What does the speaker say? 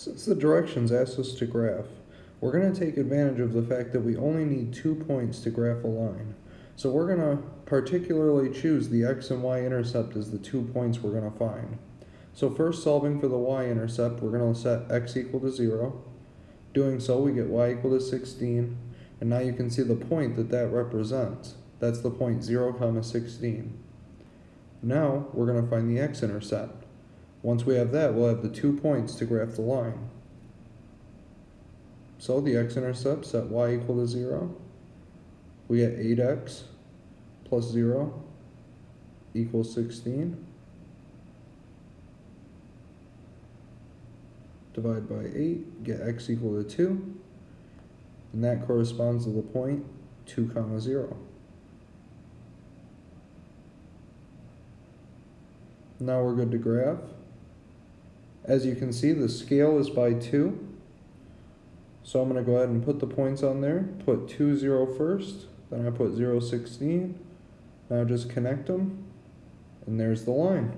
Since the directions ask us to graph, we're going to take advantage of the fact that we only need two points to graph a line. So we're going to particularly choose the x and y intercept as the two points we're going to find. So first solving for the y-intercept, we're going to set x equal to 0. Doing so, we get y equal to 16. And now you can see the point that that represents. That's the point 0, comma 16. Now, we're going to find the x-intercept. Once we have that, we'll have the two points to graph the line. So the x-intercept set y equal to 0. We get 8x plus 0 equals 16. Divide by 8, get x equal to 2. And that corresponds to the point 2 comma 0. Now we're good to graph. As you can see, the scale is by 2. So I'm going to go ahead and put the points on there. Put 2, 0 first. Then I put 0, 16. Now just connect them. And there's the line.